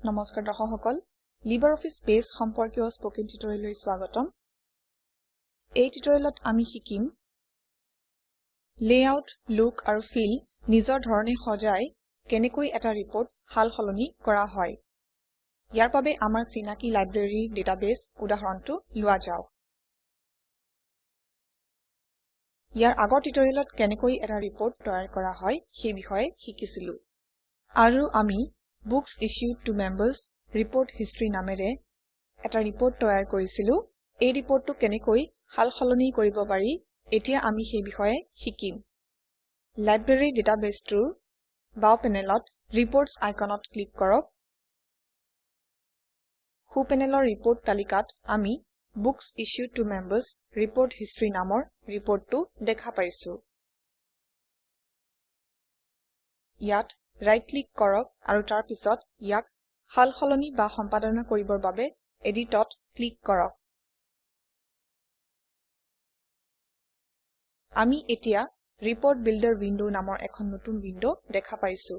নমস্কাৰ দৰ্শক সকল লিবাৰঅফিছ বেছ সম্পৰ্কীয় স্পকেন টিউটৰিয়েললৈ স্বাগতম। এই টিউটৰিয়েলত আমি শিকিম লেআউট লুক আৰু ফিল নিজৰ ধৰণে সজাই কেনেকৈ এটা ৰিপৰ্ট সাল সলনি কৰা হয়। ইয়াৰ বাবে আমাৰ চিনাকি লাইব্ৰেৰী ডাটাবেছ উদাহৰণটো লোৱা যাওক। ইয়াৰ আগৰ টিউটৰিয়েলত কেনেকৈ এটা ৰিপৰ্ট তৈয়াৰ কৰা হয় সেই বিষয়ে শিকিছিলো। আৰু আমি books issued to members report history নামেৰে এটা ৰিপৰ্ট তৈয়াৰ কৰিছিলো। এই ৰিপৰ্টটো কেনেকৈ সাল সলনি কৰিব পাৰি এতিয়া আমি সেই বিষয়ে শিকিম। লাইব্ৰেৰী ডাটাবেছটোৰ বাও পেনেলত ৰিপোৰ্টছ আইকনত ক্লিক কৰক। সো পেনেলৰ ৰিপোৰ্ট তালিকাত আমি books issued to members report history নামৰ ৰিপৰ্টটো দেখা পাইছো। ইয়াত ৰাইট ক্লিক কৰক আৰু তাৰ পিছত ইয়াক সাল সলনি বা সম্পাদনা কৰিবৰ বাবে এডিটত ক্লিক কৰক। আমি এতিয়া ৰিপোৰ্ট বিল্ডাৰ উইন্ডো নামৰ এখন নতুন উইন্ডো দেখা পাইছো।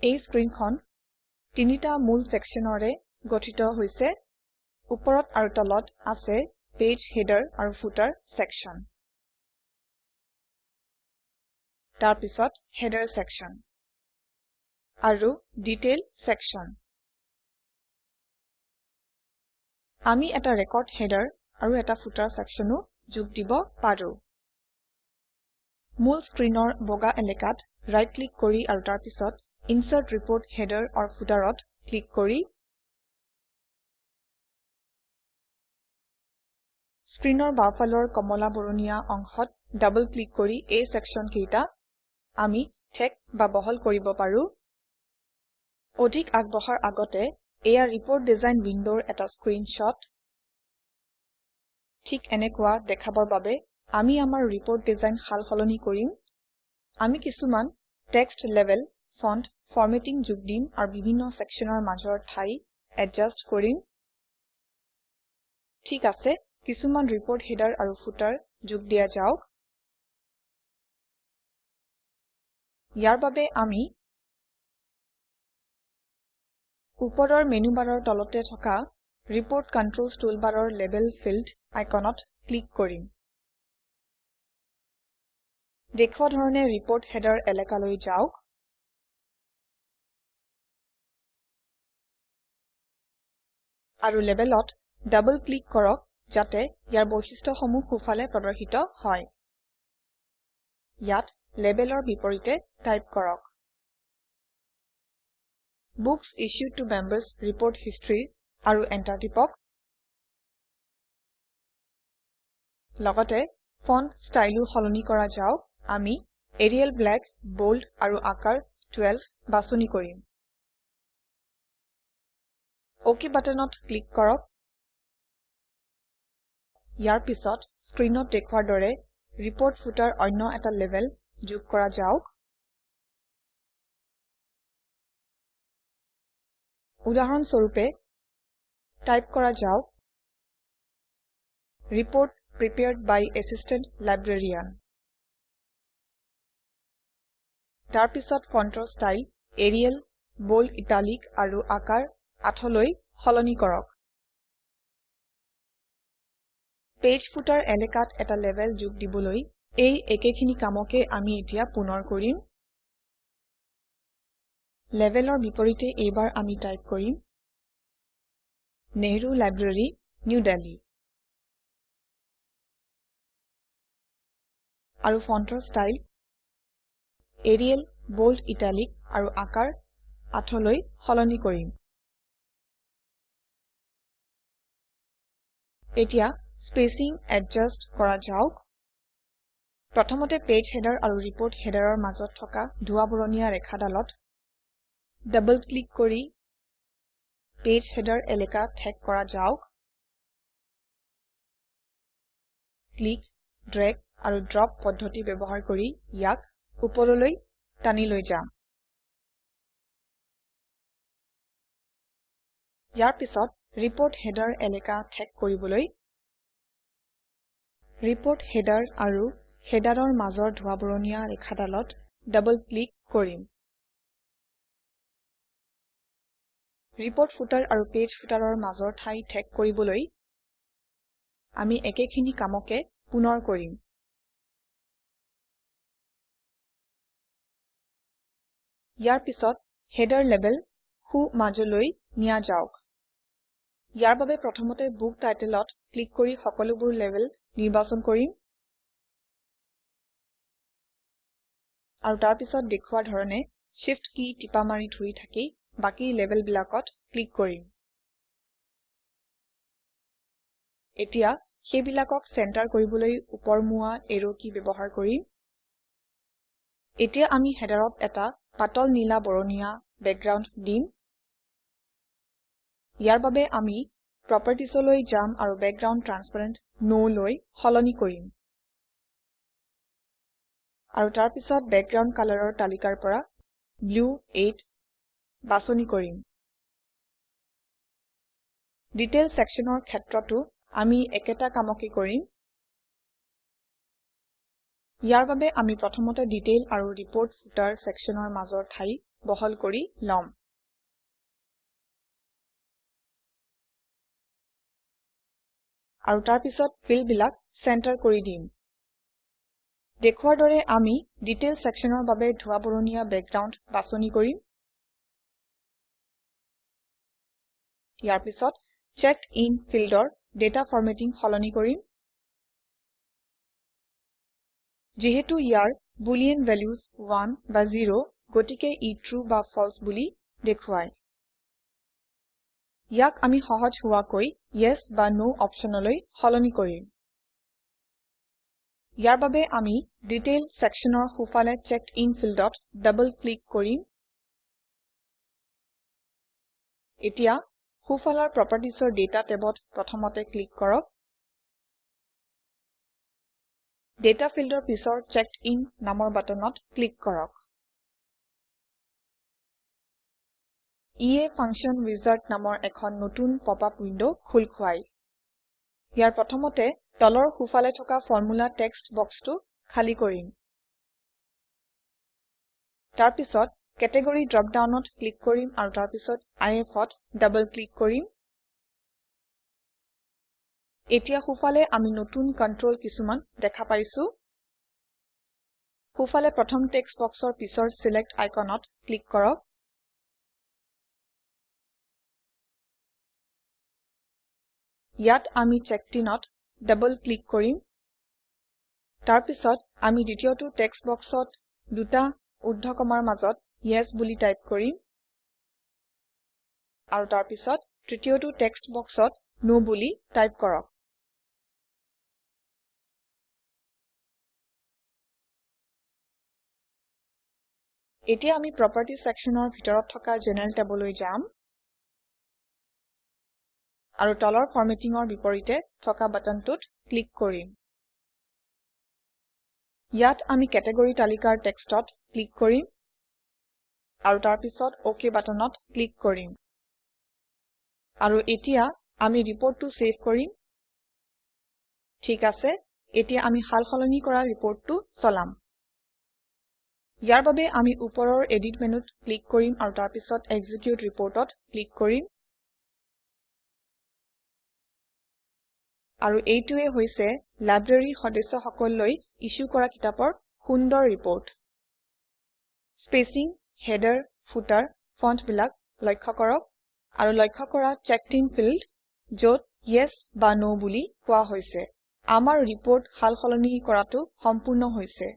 এই স্ক্ৰীনখন তিনিটা মূল সেকশনৰে গঠিত হৈছে। ওপৰত আৰু তলত আছে পেজ হেডাৰ আৰু ফুটাৰ সেকশন তাৰ পিছত হেডাৰ সেকশন আৰু ডিটেইল সেকশন আমি এটা ৰেকৰ্ড হেডাৰ আৰু এটা ফুটাৰ সেকশনো যোগ দিব পাৰো। মূল স্ক্ৰীনৰ বগা এলেকাত ৰাইট ক্লিক কৰি আৰু তাৰ পিছত ইনচাৰ্ট ৰিপোৰ্ট হেডাৰ অৰ Footerত ক্লিক কৰি স্ক্ৰীনৰ বাওঁফালৰ কমলা বৰণীয়া অংশত ডাবল ক্লিক কৰি এই সেকশন কেইটা আমি ঠেক বা বহল কৰিব পাৰো। অধিক আগবঢ়াৰ আগতে এয়া ৰিপোৰ্ট ডিজাইন উইণ্ডৰ এটা স্ক্ৰীনশ্বট ঠিক এনেকুৱা দেখাবৰ বাবে আমি আমাৰ ৰিপোৰ্ট ডিজাইন সাল সলনি কৰিম। আমি কিছুমান টেক্সট লেবেল ফণ্ট ফৰমেটিং যোগ দিম আৰু বিভিন্ন সেকশনৰ মাজৰ ঠাই এডজাষ্ট কৰিম। ঠিক আছে কিছুমান ৰিপোৰ্ট হেডাৰ আৰু ফুটাৰ যোগ দিয়া যাওক। ইয়াৰ বাবে আমি ওপৰৰ মেনু বাৰৰ তলতে থকা ৰিপোৰ্ট কন্ট্ৰলছ টুলবাৰৰ লেবেল ফিল্ড আইকনত ক্লিক কৰিম। দেখুৱা ধৰণে ৰিপোৰ্ট হেডাৰ এলেকালৈ যাওক। আৰু লেবেলত ডাবল ক্লিক কৰক যাতে ইয়াৰ বৈশিষ্ট্যসমূহ সোঁফালে প্ৰদৰ্শিত হয়। ইয়াত লেবেলৰ বিপৰীতে টাইপ কৰক। Books issued to members report history আৰু এণ্টাৰ টিপক। লগতে ফণ্ট ষ্টাইলো সলনি কৰা যাওক। আমি এৰিয়েল ব্লেক বোল্ড আৰু আকাৰ 12 বাছনি কৰিম। অক বাটনত ক্লিক কৰক। ইয়াৰ পিছত স্ক্ৰীনত দেখুৱাৰ দৰে ৰিপোৰ্ট ফুটাৰ অন্য এটা লেবেল যোগ কৰা যাওক। উদাহৰণ স্বৰূপে টাইপ কৰা যাওক report prepared by assistant librarian তাৰ পিছত ফণ্টৰ ষ্টাইল এৰিয়েল বোল্ড ইটালিক আৰু আকাৰ 8 লৈ সলনি কৰক। পেজ ফুটাৰ এলেকাত এটা লেবেল যোগ দিবলৈ এই একেখিনি কামকে আমি এতিয়া পুনৰ কৰিম। লেবেলৰ বিপৰীতে এইবাৰ আমি টাইপ কৰিম নেহৰু লাইব্ৰেৰী নিউ Delhi আৰু ফণ্টৰ ষ্টাইল এৰিয়েল বোল্ড ইটালিক আৰু আকাৰ 8 লৈ সলনি কৰিম। এতিয়া স্পেচিং এডজাষ্ট কৰা যাওক। প্ৰথমতে পেজ হেডাৰ আৰু ৰিপোৰ্ট হেডাৰৰ মাজত থকা ধোঁৱা বৰণীয়া ৰেখাডালত ডাবল ক্লিক কৰি পেজ হেডাৰ এলেকা ঠেক কৰা যাওক। ক্লিক ড্ৰেগ আৰু ড্ৰপ পদ্ধতি ব্যৱহাৰ কৰি ইয়াক ওপৰলৈ টানি লৈ যাম। ইয়াৰ পিছত ৰিপোৰ্ট হেডাৰ এলেকা ঠেক কৰিবলৈ ৰিপোৰ্ট হেডাৰ আৰু হেডাৰৰ মাজৰ ধোঁৱা বৰণীয়া ৰেখাডালত ডাবল ক্লিক কৰিম। ৰিপোৰ্ট ফুটাৰ আৰু পেজ ফুটাৰৰ মাজৰ ঠাই ঠেক কৰিবলৈ আমি একেখিনি কামকে পুনৰ কৰিম। ইয়াৰ পিছত হেডাৰ লেবেল সো মাজলৈ নিয়া যাওক। ইয়াৰ বাবে প্ৰথমতে বুক টাইটেলত ক্লিক কৰি সকলোবোৰ লেবেল নিৰ্বাচন কৰিম। আৰু তাৰ পিছত দেখুওৱা ধৰণে Shift কী টিপা মাৰি ধৰি থাকি বাকী লেবেলবিলাকত ক্লিক কৰিম। এতিয়া সেইবিলাকক চেণ্টাৰ কৰিবলৈ উপৰমুৱা এৰো কী ব্যৱহাৰ কৰিম। এতিয়া আমি হেডাৰত এটা পাতল নীলা বৰণীয়া বেকগ্ৰাউণ্ড দিম। ইয়াৰ বাবে আমি Propertiesলৈ যাম আৰু বেকগ্ৰাউণ্ড ট্ৰান্সপেৰেণ্ট No লৈ সলনি কৰিম। আৰু তাৰ পিছত বেকগ্ৰাউণ্ড কালাৰৰ তালিকাৰ পৰা ব্লু 8 বাছনি কৰিম। ডিটেইল sectionৰ ক্ষেত্ৰতো আমি একেটা কামকে কৰিম। ইয়াৰ বাবে আমি প্ৰথমতে ডিটেইল আৰু ৰিপোৰ্ট ফুটাৰ sectionৰ মাজৰ ঠাই বহল কৰি লম। আৰু তাৰ পিছত ফিল্ডবিলাক চেণ্টাৰ কৰি দিম। দেখুৱাৰ দৰে আমি ডিটেইল sectionৰ বাবে ধোঁৱা বৰণীয়া বেকগ্ৰাউণ্ড বাছনি কৰিম। ইয়াৰ পিছত চেকডিন ফিল্ডৰ ডাটা ফৰমেটিং সলনি কৰিম। যিহেতু ইয়াৰ বুলিন ভেলিউচ 1 বা 0 গতিকে ই ট্ৰু বা ফালছে বুলি দেখুৱায়। ইয়াক আমি সহজ হোৱাকৈ ইএছ বা ন অপশ্যনলৈ সলনি কৰিম। ইয়াৰ বাবে আমি ডিটেইল sectionৰ সোঁফালে চেকডিন ফিল্ডত ডবল ক্লিক কৰিম। এতিয়া সোঁফালৰ Propertiesৰ ডাটা টেবত প্ৰথমতে ক্লিক কৰক। ডাটা ফিল্ডৰ পিছৰ চেকডিন নামৰ বাটনত ক্লিক কৰক। ইয়ে ফাংচন উইজাৰ্ড নামৰ এখন নতুন পপআপ উইণ্ড খোল খুৱায়। ইয়াৰ প্ৰথমতে তলৰ সোঁফালে থকা ফৰ্মুলা টেক্সট বক্সটো খালী কৰিম। তাৰ পিছত কেটেগৰী ড্ৰপ ডাউনত ক্লিক কৰিম আৰু তাৰ পিছত IFত ডাবল ক্লিক কৰিম। এতিয়া সোঁফালে আমি নতুন কন্ট্ৰল কিছুমান দেখা পাইছো। সোঁফালে প্ৰথম টেক্সট বক্সৰ পিছৰ ছিলেক্ট আইকনত ক্লিক কৰক। ইয়াত আমি চেকডিনত ডাবল ক্লিক কৰিম। তাৰ পিছত আমি দ্বিতীয়টো টেক্সট বক্সত দুটা ঊৰ্ধ্বকমাৰ মাজত ইএছ বুলি টাইপ কৰিম। আৰু তাৰ পিছত তৃতীয়টো টেক্সট বক্সত ন বুলি টাইপ কৰক। এতিয়া আমি প্ৰপাৰ্টিজ sectionৰ ভিতৰত থকা জেনাৰেল টেবলৈ যাম। আৰু তলৰ ফৰমেটিঙৰ বিপৰীতে থকা বাটনটোত ক্লিক কৰিম। ইয়াত আমি কেটেগৰী তালিকাৰ টেক্সটত ক্লিক কৰিম আৰু তাৰ পিছত অক বাটনত ক্লিক কৰিম। আৰু এতিয়া আমি ৰিপৰ্টটো চেভ কৰিম। ঠিক আছে এতিয়া আমি সাল সলনি কৰা ৰিপৰ্টটো চলাম। ইয়াৰ বাবে আমি ওপৰৰ এডিট মেনুত ক্লিক কৰিম আৰু তাৰ পিছত এক্সিকিউট Reportত ক্লিক কৰিম। আৰু এইটোৱে হৈছে লাইব্ৰেৰীৰ সদস্যসকললৈ ইছ্যু কৰা কিতাপৰ সুন্দৰ ৰিপৰ্ট। স্পেচিং হেডাৰ ফুটাৰ ফণ্টবিলাক লক্ষ্য কৰক আৰু লক্ষ্য কৰা চেকডিন ফিল্ড যত ইএছ বা ন বুলি কোৱা হৈছে। আমাৰ ৰিপৰ্ট সাল সলনি কৰাটো সম্পূৰ্ণ হৈছে।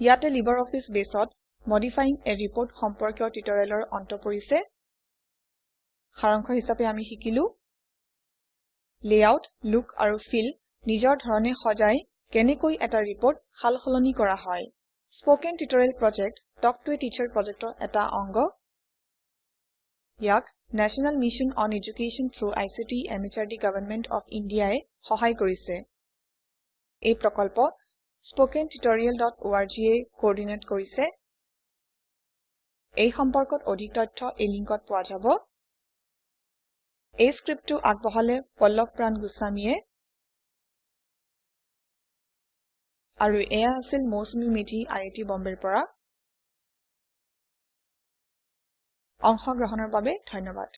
ইয়াতে LibreOffice Baseত মডিফাইং a ৰিপোৰ্ট সম্পৰ্কীয় টিউটৰিয়েলৰ অন্ত পৰিছে। সাৰাংশ হিচাপে আমি শিকিলো। লেআউট লুক আৰু ফিল নিজৰ ধৰণে সজাই কেনেকৈ এটা ৰিপৰ্ট সাল সলনি কৰা হয়। Spoken tutorial project talk to a teacher প্ৰজেক্টৰ এটা অংগ। ইয়াক national mission on education through ICT MHRD government of India ই সহায় কৰিছে। এই প্ৰকল্প স্পোকেন tutorialorg য়ে কোৰ্ডিনেট কৰিছে। এই সম্পৰ্কত অধিক তথ্য এই লিংকত পোৱা যাব। এই স্ক্ৰিপ্তটো আগবঢ়ালে পল্লভ প্ৰান গোস্বামীয়ে। আৰু এয়া আছিল মৌচুমী মেধি আই আই টি বম্বেৰ পৰা। অংশগ্ৰহণৰ বাবে ধন্যবাদ।